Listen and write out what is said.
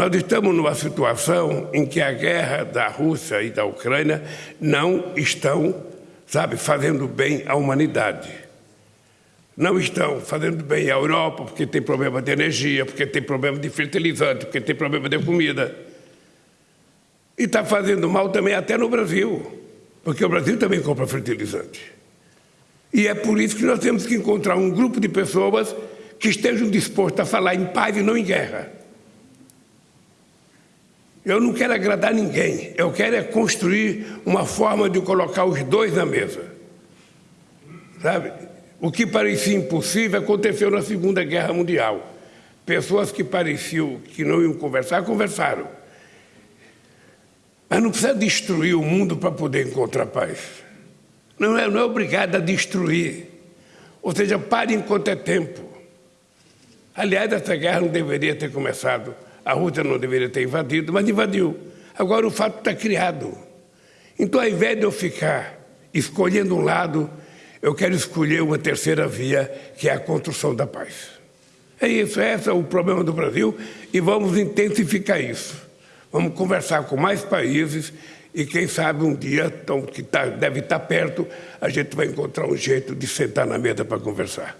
Nós estamos numa situação em que a guerra da Rússia e da Ucrânia não estão, sabe, fazendo bem à humanidade. Não estão fazendo bem à Europa porque tem problema de energia, porque tem problema de fertilizante, porque tem problema de comida. E está fazendo mal também até no Brasil, porque o Brasil também compra fertilizante. E é por isso que nós temos que encontrar um grupo de pessoas que estejam dispostas a falar em paz e não em guerra. Eu não quero agradar ninguém, eu quero é construir uma forma de colocar os dois na mesa. Sabe? O que parecia impossível aconteceu na Segunda Guerra Mundial. Pessoas que pareciam que não iam conversar, conversaram. Mas não precisa destruir o mundo para poder encontrar paz. Não é, não é obrigado a destruir. Ou seja, pare enquanto é tempo. Aliás, essa guerra não deveria ter começado a Rússia não deveria ter invadido, mas invadiu. Agora o fato está criado. Então, ao invés de eu ficar escolhendo um lado, eu quero escolher uma terceira via, que é a construção da paz. É isso, esse é o problema do Brasil e vamos intensificar isso. Vamos conversar com mais países e quem sabe um dia, que tá, deve estar perto, a gente vai encontrar um jeito de sentar na mesa para conversar.